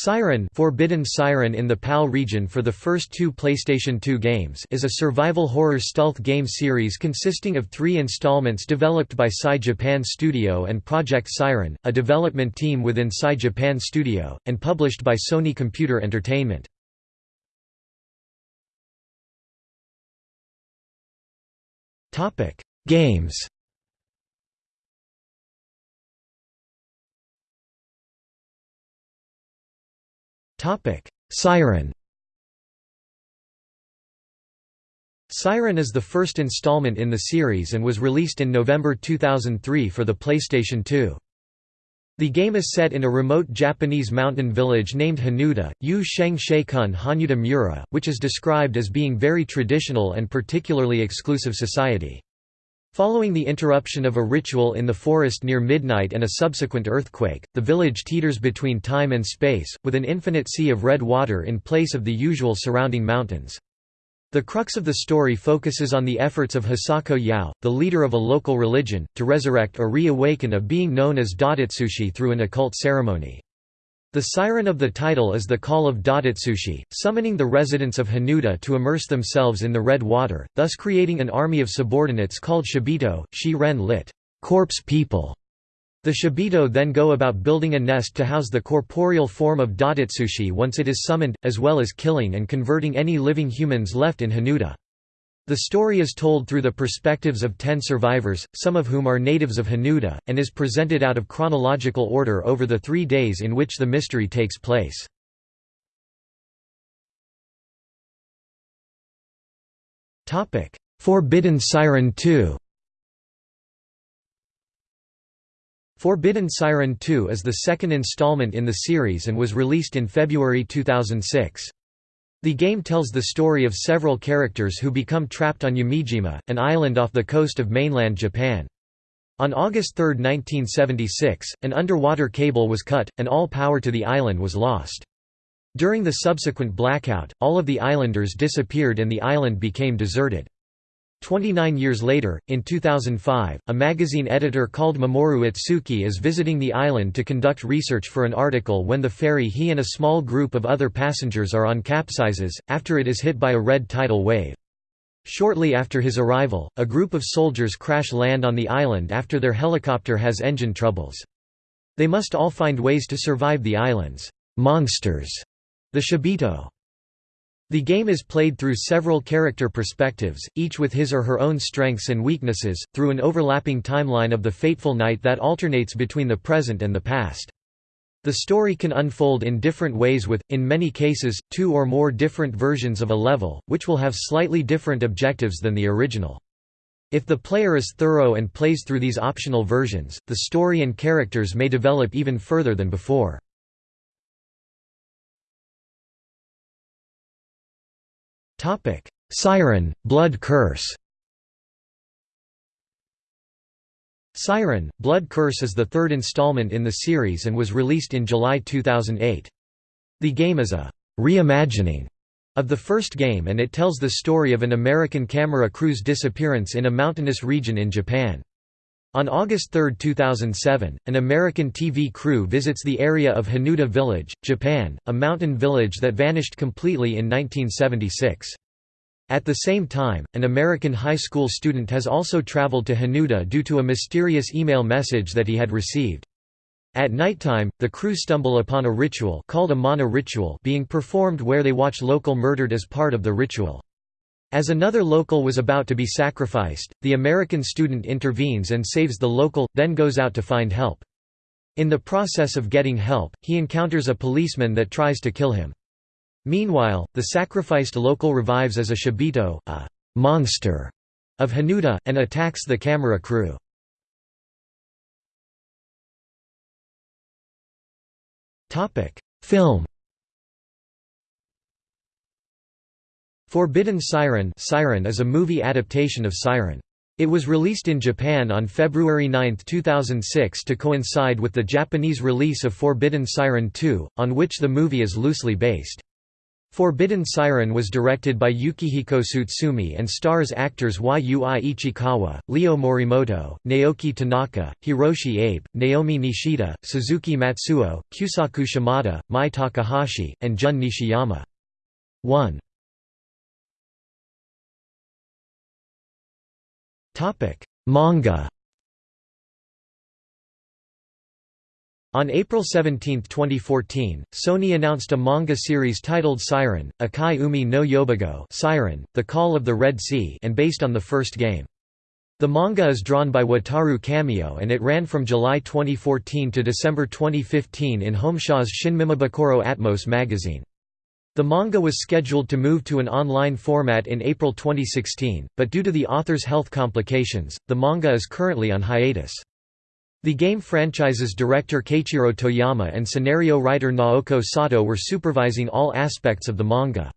Siren Forbidden Siren in the PAL region for the first two PlayStation 2 games is a survival horror stealth game series consisting of three installments developed by Psy Japan Studio and Project Siren, a development team within Psy Japan Studio, and published by Sony Computer Entertainment. Games Siren Siren is the first installment in the series and was released in November 2003 for the PlayStation 2. The game is set in a remote Japanese mountain village named Hanyuda, Yu Sheng Sheikun Hanyuda Mura, which is described as being very traditional and particularly exclusive society. Following the interruption of a ritual in the forest near midnight and a subsequent earthquake, the village teeters between time and space, with an infinite sea of red water in place of the usual surrounding mountains. The crux of the story focuses on the efforts of Hisako Yao, the leader of a local religion, to resurrect or reawaken a being known as Datatsushi through an occult ceremony. The siren of the title is the call of Datatsushi, summoning the residents of Hanyuda to immerse themselves in the red water, thus creating an army of subordinates called Shibito, Shi-ren lit. corpse people. The Shibito then go about building a nest to house the corporeal form of Datatsushi once it is summoned, as well as killing and converting any living humans left in Hanyuda. The story is told through the perspectives of ten survivors, some of whom are natives of Hanyuda, and is presented out of chronological order over the three days in which the mystery takes place. Forbidden Siren 2 Forbidden Siren 2 is the second installment in the series and was released in February 2006. The game tells the story of several characters who become trapped on Yamijima, an island off the coast of mainland Japan. On August 3, 1976, an underwater cable was cut, and all power to the island was lost. During the subsequent blackout, all of the islanders disappeared and the island became deserted. Twenty-nine years later, in 2005, a magazine editor called Mamoru Itsuki is visiting the island to conduct research for an article when the ferry he and a small group of other passengers are on capsizes, after it is hit by a red tidal wave. Shortly after his arrival, a group of soldiers crash land on the island after their helicopter has engine troubles. They must all find ways to survive the island's monsters, the Shibito. The game is played through several character perspectives, each with his or her own strengths and weaknesses, through an overlapping timeline of the fateful night that alternates between the present and the past. The story can unfold in different ways with, in many cases, two or more different versions of a level, which will have slightly different objectives than the original. If the player is thorough and plays through these optional versions, the story and characters may develop even further than before. Topic: Siren, Blood Curse. Siren, Blood Curse is the third installment in the series and was released in July 2008. The game is a reimagining of the first game and it tells the story of an American camera crew's disappearance in a mountainous region in Japan. On August 3, 2007, an American TV crew visits the area of Hanyuda Village, Japan, a mountain village that vanished completely in 1976. At the same time, an American high school student has also traveled to Hanyuda due to a mysterious email message that he had received. At nighttime, the crew stumble upon a ritual called a mana ritual being performed where they watch local murdered as part of the ritual. As another local was about to be sacrificed, the American student intervenes and saves the local, then goes out to find help. In the process of getting help, he encounters a policeman that tries to kill him. Meanwhile, the sacrificed local revives as a Shibito, a monster of Hanyuda, and attacks the camera crew. Film Forbidden Siren Siren is a movie adaptation of Siren. It was released in Japan on February 9, 2006 to coincide with the Japanese release of Forbidden Siren 2, on which the movie is loosely based. Forbidden Siren was directed by Yukihiko Tsutsumi and stars actors Yui Ichikawa, Leo Morimoto, Naoki Tanaka, Hiroshi Abe, Naomi Nishida, Suzuki Matsuo, Kyusaku Shimada, Mai Takahashi, and Jun Nishiyama. 1. Manga On April 17, 2014, Sony announced a manga series titled Siren, Akai Umi no Yobigoe Siren, The Call of the Red Sea and based on the first game. The manga is drawn by Wataru Kamio and it ran from July 2014 to December 2015 in Homesha's Shinmimabukuro Atmos magazine. The manga was scheduled to move to an online format in April 2016, but due to the author's health complications, the manga is currently on hiatus. The game franchise's director Keiichiro Toyama and scenario writer Naoko Sato were supervising all aspects of the manga.